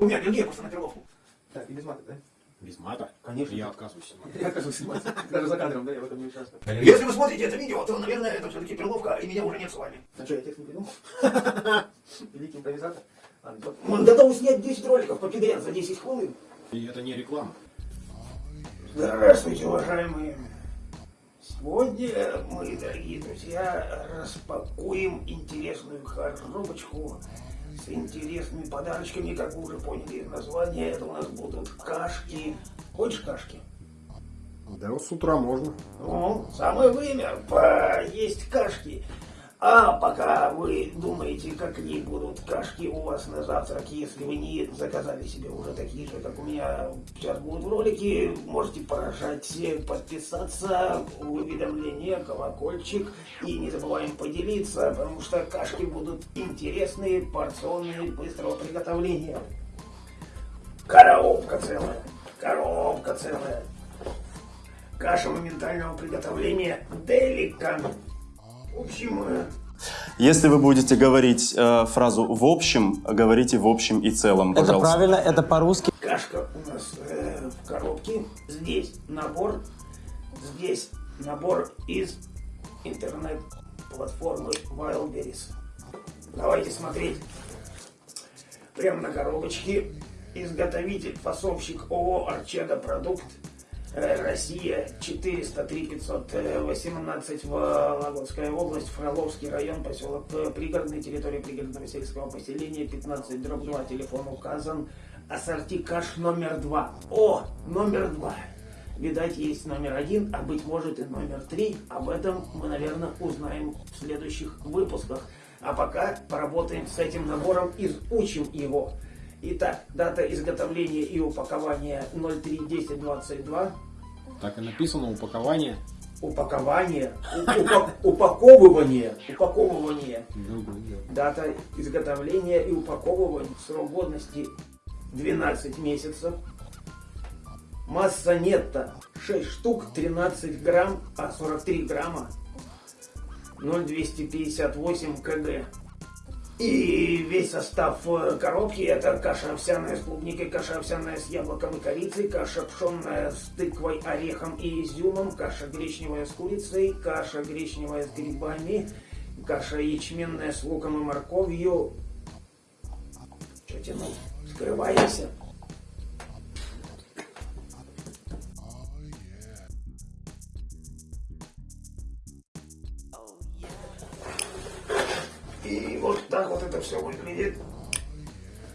У меня аллергия просто на перловку. Так, и без мата, да? Без мата? Конечно. Я отказываюсь снимать. Я отказываюсь снимать. Даже за кадром, да, я в этом не участвую. Если вы смотрите это видео, то, наверное, это все-таки перловка, и меня уже нет с вами. А что, я текст не придумал? Великий импровизатор. Мы готовы снять 10 роликов подряд за 10 хвилин. И это не реклама. Здравствуйте, уважаемые. Сегодня мы, дорогие друзья, распакуем интересную коробочку с интересными подарочками, как вы уже поняли из названия. Это у нас будут кашки. Хочешь кашки? Да, с утра можно. Ну, самое время поесть кашки. А пока вы думаете, какие будут кашки у вас на завтрак, если вы не заказали себе уже такие же, как у меня сейчас будут в ролике, можете поражать, подписаться, уведомления, колокольчик. И не забываем поделиться, потому что кашки будут интересные, порционные, быстрого приготовления. Коробка целая, коробка целая. Каша моментального приготовления Деликан. В общем, Если вы будете говорить э, фразу «в общем», говорите «в общем и целом», Это пожалуйста. правильно, это по-русски. кашка у нас э, в коробке. Здесь набор, здесь набор из интернет-платформы Wildberries. Давайте смотреть прямо на коробочке. Изготовитель, фасовщик ООО «Арчеда Продукт», Россия, 403 518 Вологодская область, Фроловский район, поселок э, Пригородный, территория пригородного сельского поселения, 15 дробь 2, телефон указан, ассорти каш номер 2. О, номер 2. Видать, есть номер один, а быть может и номер три. Об этом мы, наверное, узнаем в следующих выпусках. А пока поработаем с этим набором, изучим его. Итак, дата изготовления и упакования 031022. Так и написано упакование. Упакование, упаковывание, упаковывание. Другое дело. Дата изготовления и упаковывания. Срок годности 12 месяцев. Масса нетто 6 штук, 13 грамм, а 43 грамма. 0,258 кг. И весь состав э, коробки это каша овсяная с клубникой, каша овсяная с яблоком и корицей, каша пшенная с тыквой, орехом и изюмом, каша гречневая с курицей, каша гречневая с грибами, каша ячменная с луком и морковью. Че тянуть? Скрываемся. Так вот это все выглядит.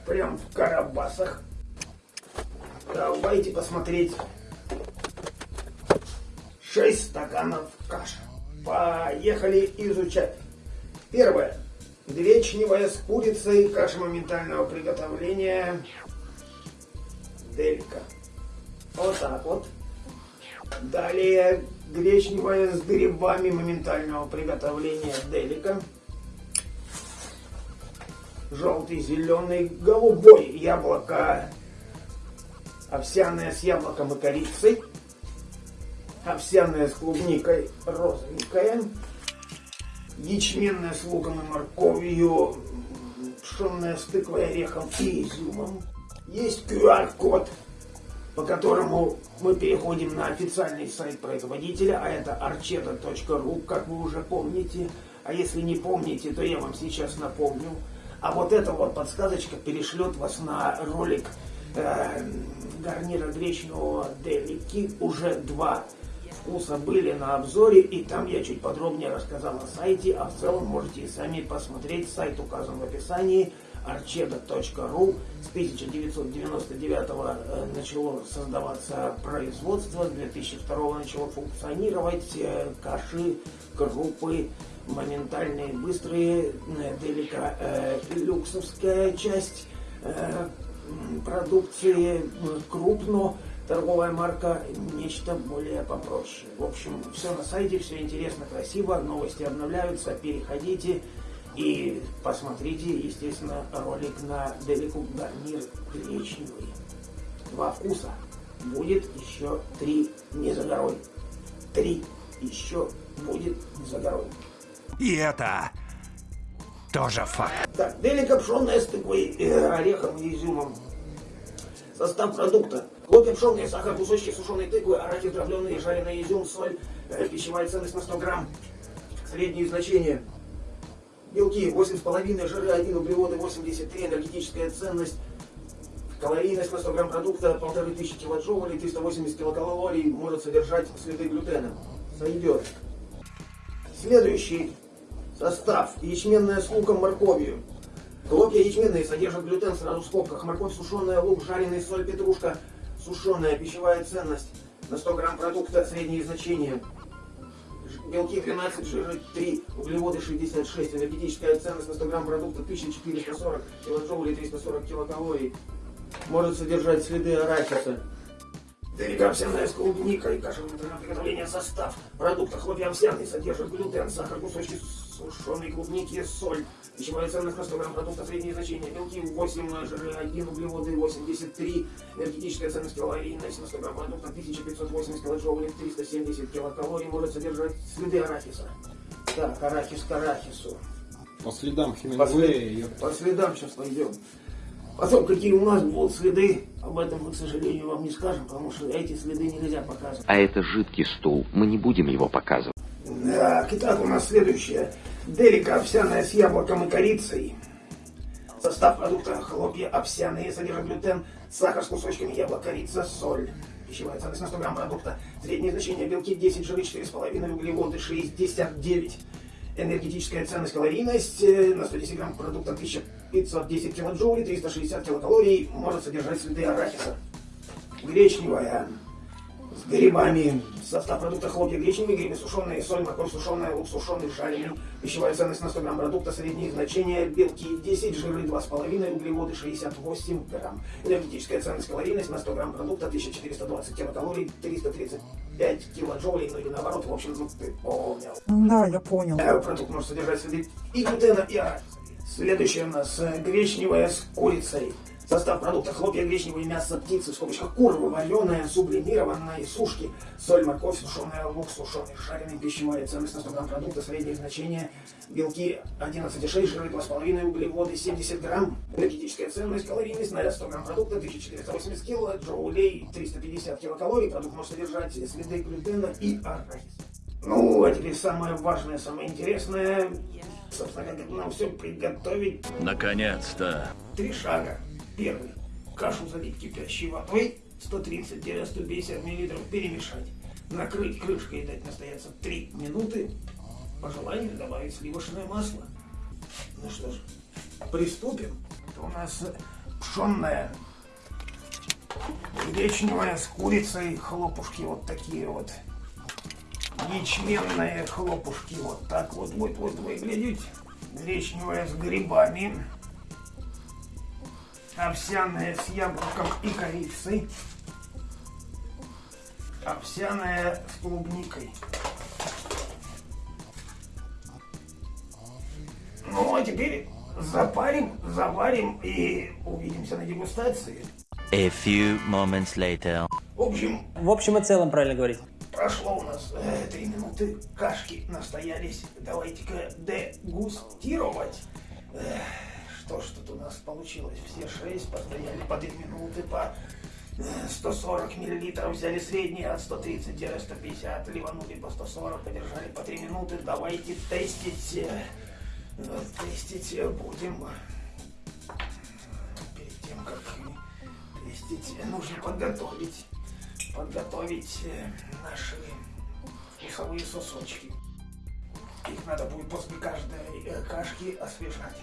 Прям в карабасах. Давайте посмотреть. 6 стаканов каши. Поехали изучать. Первое. Гречневая с курицей, каша моментального приготовления. Делька. Вот так вот. Далее гречневая с грибами моментального приготовления делика. Желтый, зеленый, голубой яблоко. Овсяное с яблоком и корицей. Овсяное с клубникой, розовенькое. Ячменное с луком и морковью. Пшенное с тыквой, орехом и изюмом. Есть QR-код, по которому мы переходим на официальный сайт производителя, а это archeda.ru, как вы уже помните. А если не помните, то я вам сейчас напомню. А вот эта вот подсказочка перешлет вас на ролик э, гарнира гречневого делики. Уже два вкуса были на обзоре, и там я чуть подробнее рассказал о сайте, а в целом можете и сами посмотреть. Сайт указан в описании archeda.ru. С 1999 э, начало создаваться производство, с 2002 начало функционировать каши, крупы, моментальные, быстрые, э, делика, э, люксовская часть э, продукции, м, крупно, торговая марка, нечто более попроще. В общем, все на сайте, все интересно, красиво, новости обновляются, переходите и посмотрите, естественно, ролик на Делику гарнир гречневый. Два вкуса. Будет еще три не за горой. Три еще будет не за горой. И это тоже факт. Так, делика пшеная с тыквой, э, орехом и изюмом. Состав продукта. Хлопья пшенные, сахар, кусочки сушеной тыквы, арахис дробленый, жареный изюм, соль, э, пищевая ценность на 100 грамм. Средние значения. Белки 8,5, жиры 1, углеводы 83, энергетическая ценность. Калорийность на 100 грамм продукта 1500 килоджоулей, 380 килокалорий, может содержать следы глютена. Сойдет. Следующий состав. Ячменная с луком, морковью. Хлопья ячменные содержат глютен сразу в скобках. Морковь сушеная, лук, жареный, соль, петрушка. Сушеная пищевая ценность. На 100 грамм продукта средние значения. Ж- Белки 12, жиры 3, углеводы 66, энергетическая ценность на 100 грамм продукта 1440 килоджоулей, 340 килокалорий. Может содержать следы арахиса. Далеко овсяная с клубникой, каша на приготовление состав. Продукта хлопья овсяные содержат глютен, сахар, кусочки сушеной клубники, соль. Пищевая ценность на 100 грамм продукта средние значения. Белки 8, жиры 1, углеводы 83, энергетическая ценность калорийность на 100 грамм продукта 1580 килоджоулей, 370 килокалорий. Может содержать следы арахиса. Так, арахис к арахису. По следам По, Хемингуэя след- ее по следам сейчас пойдем. Потом, какие у нас будут следы, об этом мы, к сожалению, вам не скажем, потому что эти следы нельзя показывать. А это жидкий стул, мы не будем его показывать. Так, итак, у нас следующее. Делика овсяная с яблоком и корицей. Состав продукта хлопья овсяные, содержит глютен, сахар с кусочками яблок, корица, соль. Пищевая ценность на 100 грамм продукта. Среднее значение белки 10, жиры 4,5, углеводы 69. Энергетическая ценность, калорийность э, на 110 грамм продукта 1510 килоджоулей, 360 килокалорий. Может содержать следы арахиса. Гречневая с грибами. Состав продукта хлопья гречневые, грибы сушеные, соль, морковь сушеная, лук сушеный, жареный. Пищевая ценность на 100 грамм продукта, средние значения, белки 10, жиры 2,5, углеводы 68 грамм. Энергетическая ценность, калорийность на 100 грамм продукта, 1420 килокалорий, 335 килоджоулей, ну или наоборот, в общем, ну, ты понял. Да, я понял. Э, Продукт может содержать следы и глютена, и арахиса. Следующее у нас э, гречневая с курицей. Состав продукта хлопья, гречневое мясо птицы, в скобочках курово, вареное, сублимированное, сушки, соль, морковь, сушеная, лук, сушеный, жареный, пищевая ценность на 100 грамм продукта, среднее значение, белки 11,6, жиры 2,5, углеводы 70 грамм, энергетическая ценность, калорийность на 100 грамм продукта 1480 кило, джоулей 350 килокалорий, продукт может содержать следы глютена и арахиса. Ну, а теперь самое важное, самое интересное. Собственно, как нам все приготовить. Наконец-то. Три шага. Первый. Кашу залить кипящей водой. 130-150 мл перемешать. Накрыть крышкой и дать настояться 3 минуты. По желанию добавить сливочное масло. Ну что ж, приступим. Это у нас пшенная, гречневая с курицей, хлопушки вот такие вот ячменные хлопушки вот так вот будет вот выглядеть. Гречневая с грибами. Овсяная с яблоком и корицей. Овсяная с клубникой. Ну, а теперь запарим, заварим и увидимся на дегустации. A few moments later. В общем, В общем и целом, правильно говорить. Прошло у нас э, три минуты, кашки настоялись. Давайте-ка дегустировать. Эх, что ж тут у нас получилось? Все шесть постояли по три минуты, по э, 140 миллилитров взяли средние от 130-150, ливанули по 140, подержали по три минуты. Давайте тестить. э, э, Тестить э, будем. Перед тем, как тестить, э, нужно подготовить подготовить э, наши вкусовые сосочки. Их надо будет после каждой э, кашки освежать.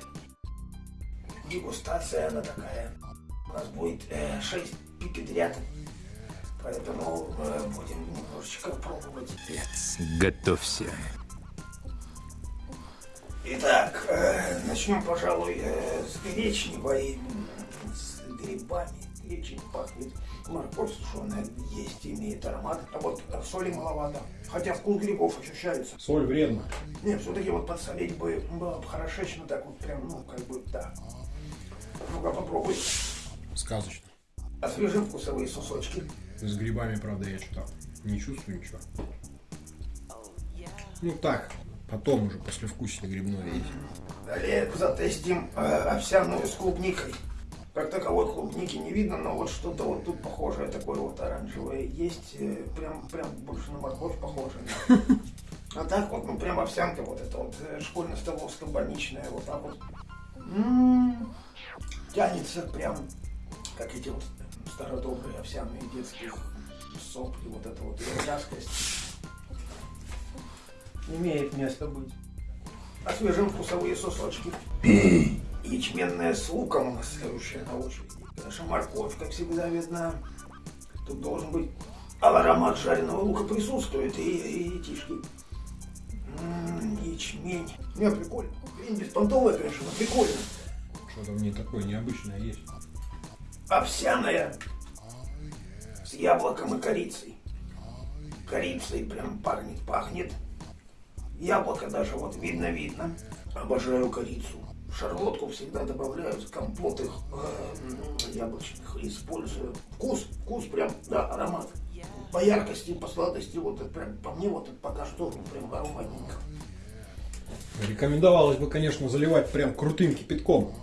Дегустация она такая. У нас будет 6 пипедрят. Поэтому э, будем немножечко пробовать. Готовься. Итак, э, начнем, пожалуй, э, с гречневой, с грибами. Гречень пахнет. Морковь сушеная есть, имеет аромат. А вот э, соли маловато. Хотя вкус грибов ощущается. соль вредно. Не, все-таки вот подсолить бы было бы хорошечно так вот прям, ну, как бы, да. Ну-ка попробуй. Сказочно. Освежим вкусовые сосочки. С грибами, правда, я что-то не чувствую ничего. Ну так, потом уже после вкусия грибное есть. Далее затестим э, овсяную с клубникой. Как таковой клубники не видно, но вот что-то вот тут похожее, такое вот оранжевое есть. э, Прям, прям больше на морковь похоже. А так вот, ну прям овсянка вот эта вот э, школьно-столовская больничная, вот так вот. М, Тянется прям, как эти вот стародобрые овсяные детские сопли, вот это вот ее вязкость. Имеет место быть. Освежим вкусовые сосочки. Ячменная с луком следующая на очереди. Конечно, морковь, как всегда, видна. Тут должен быть а аромат жареного лука присутствует и, и яички. М, Ячмень. Не, прикольно. Хрень беспонтовая, конечно, но прикольно. Что-то в ней такое необычное есть. Овсяная с яблоком и корицей. Корицей прям пахнет, пахнет. Яблоко даже вот видно-видно. Обожаю корицу. В шарлотку всегда добавляют компоты э, м, яблочных. Использую. Вкус, вкус прям, да, аромат. По яркости, по сладости, вот это прям, по мне вот это пока что прям ароматненько. Рекомендовалось бы, конечно, заливать прям крутым кипятком.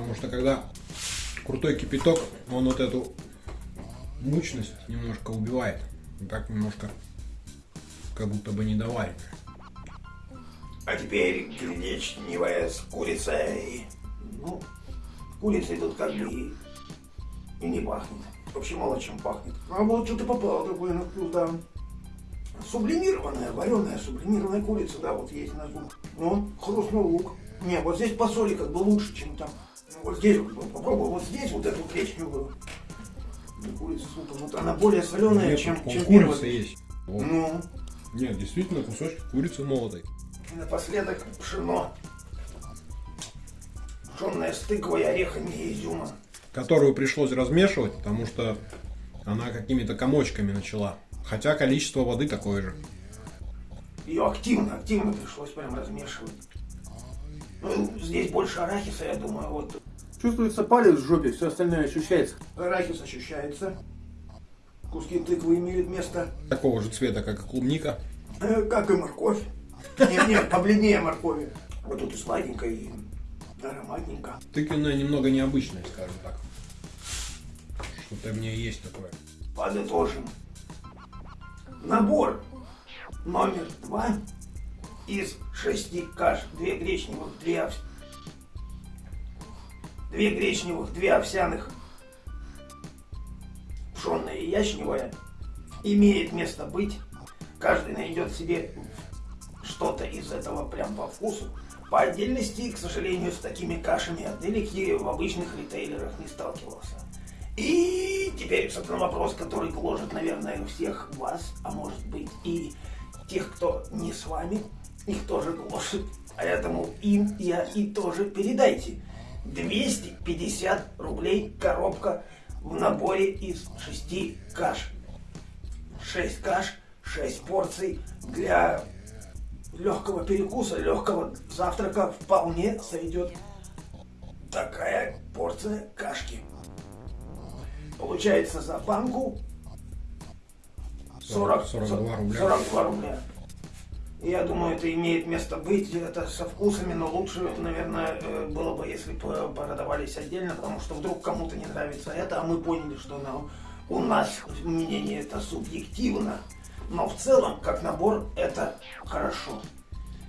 Потому что когда крутой кипяток, он вот эту мучность немножко убивает. И так немножко как будто бы недоварено. А теперь гречневая с курицей. Ну, курицей тут как бы и, не пахнет. Вообще мало чем пахнет. А вот что-то попало такое на вкус, да. Сублимированная, вареная сублимированная курица, да, вот есть на зуб. Ну, хрустнул лук. Не, вот здесь по соли как бы лучше, чем там. Вот здесь попробуй вот здесь вот эту. Ну, Курица с луком. Вот она более соленая, Нет, чем, чем курица первая. есть. Вот. Ну, Нет, действительно, кусочек курицы молотой. И напоследок пшено. Пшенная с тыквой, орехами и изюмом. Которую пришлось размешивать, потому что она какими-то комочками начала. Хотя количество воды такое же. Ее активно, активно пришлось прям размешивать. Ну, здесь больше арахиса, я думаю, вот. Чувствуется палец в жопе, все остальное ощущается. Арахис ощущается. Куски тыквы имеют место, Такого же цвета, как и клубника. э, как и морковь. Нет, нет, побледнее моркови. Вот тут и сладенько, и ароматненько. Тыквенная немного необычная, скажем так. Что-то в ней есть такое. Подытожим. Набор номер два из шести каш. Две гречневых, две овс... Две гречневых, две овсяных, пшенная и ячневая имеет место быть. Каждый найдет себе что-то из этого прям по вкусу. По отдельности, к сожалению, с такими кашами от Делики в обычных ритейлерах не сталкивался. И теперь, собственно, вопрос, который гложет, наверное, всех вас, а может быть и тех, кто не с вами, их тоже гложет. Поэтому им я и тоже передайте. 250 рублей коробка в наборе из 6 каш. 6 каш, 6 порций для легкого перекуса, легкого завтрака вполне сойдет такая порция кашки. Получается за банку 40, 42 рубля. 42 рубля. Я думаю, это имеет место быть. Это со вкусами, но лучше, наверное, э, было бы, если бы продавались отдельно, потому что вдруг кому-то не нравится это, а мы поняли, что нам, у нас мнение это субъективно. Но в целом, как набор, это хорошо.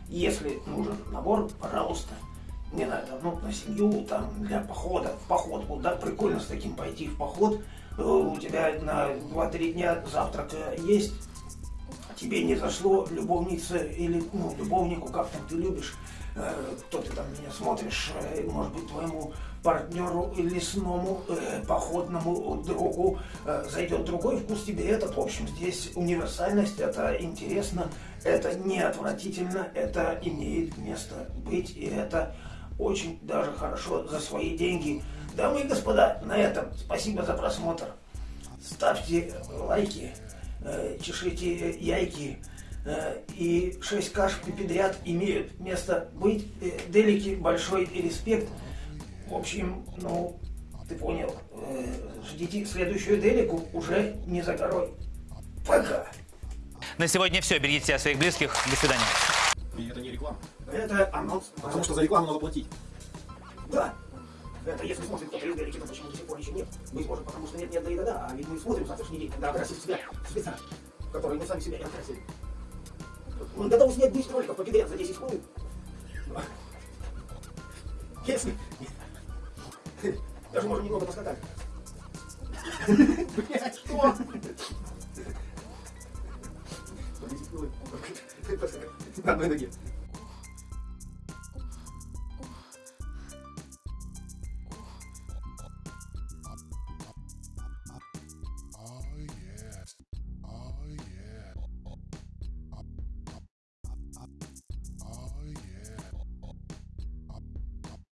Если нужен набор, пожалуйста, не надо, ну, на семью, там, для похода, в поход, вот, да, прикольно с таким пойти в поход, Э, у тебя на 2-3 дня завтрак э, есть, тебе не зашло любовница или, ну, любовнику, как там ты любишь, э, кто ты там меня смотришь, э, может быть, твоему партнеру лесному, э, походному другу э, зайдет другой вкус тебе этот. В общем, здесь универсальность, это интересно, это не отвратительно, это имеет место быть, и это очень даже хорошо за свои деньги. Дамы и господа, на этом спасибо за просмотр. Ставьте лайки, чешите яйки. э, И 6 каш подряд имеют место быть. Э, Делики, большой респект. В общем, ну, ты понял. Э, Ждите следующую делику уже не за горой. Пока. На сегодня все. Берегите себя, своих близких. До свидания. И это не реклама. Это анонс. Потому что за рекламу надо платить. Да. Это если смотрит кто-то из Белики, то почему до сих пор еще нет? Быть может, потому что нет, нет, да и да, да. А ведь мы смотрим завтрашний день, когда окрасим себя в которые мы сами себя не окрасили. Мы готовы снять 10 роликов по PDF за 10 минут. Если... Даже можем немного поскакать. Блять, что? На одной ноге.